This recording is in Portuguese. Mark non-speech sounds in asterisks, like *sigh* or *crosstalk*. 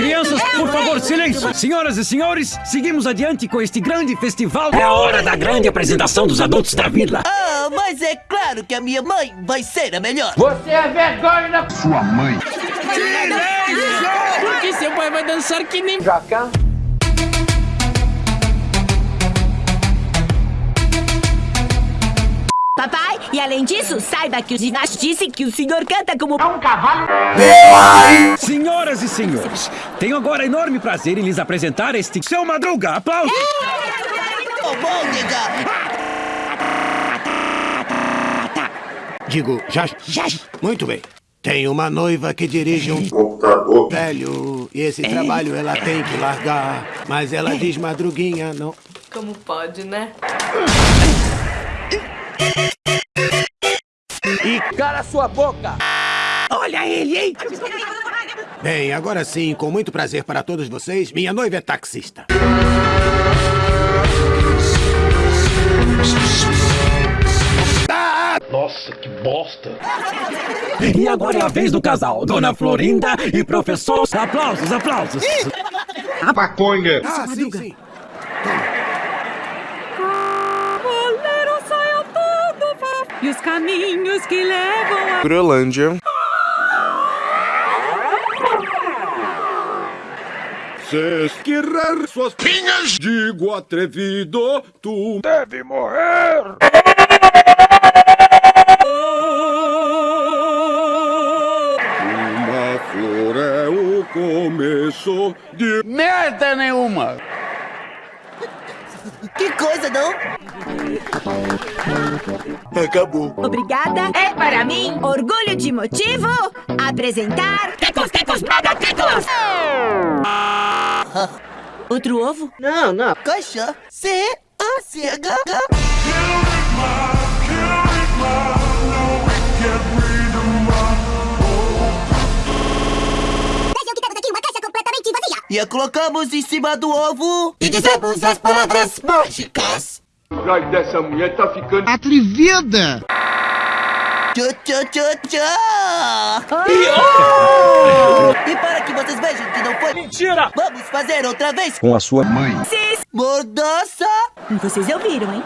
Crianças, por favor, silêncio! Senhoras e senhores, seguimos adiante com este grande festival. É a hora da grande apresentação dos adultos da vila. Ah, mas é claro que a minha mãe vai ser a melhor. Você é vergonha da Sua mãe. Porque seu pai vai dançar que nem jaca. E além disso, saiba que o ginasta disse que o senhor canta como um cavalo. Senhoras e senhores, tenho agora enorme prazer em lhes apresentar este seu Madruga. Aplausos! Nega. Digo, já. Muito bem. Tem uma noiva que dirige um Computador. velho. E esse trabalho ela tem que largar. Mas ela diz madruguinha, não. Como pode, né? Cala sua boca. Olha ele, hein? Bem, agora sim, com muito prazer para todos vocês, minha noiva é taxista. Nossa, que bosta. E agora é a vez do casal, Dona Florinda e Professor. Aplausos, aplausos! Maconha. Ah, sim, sim. Cavaleiro E os caminhos que levam a... Groenlândia. Se esquirar suas pinhas, digo atrevido, tu deve morrer. Uma flor é o começo de Merda nenhuma. Que coisa, não? Acabou. Obrigada. É para mim orgulho de motivo apresentar... Tecos, tecos, mega tecos! *laughs* Outro ovo? Não, não. Caixa. C, A, C, H, H. Vejam que temos aqui uma caixa completamente vazia. E a colocamos em cima do ovo. E dizemos as palavras mágicas. Ai, dessa mulher tá ficando Atrevida! Tchá, tchá, tchá, tchá. E para que vocês vejam que não foi... Mentira. Vamos fazer outra vez. com a sua mãe. Mordaça. Vocês ouviram, hein?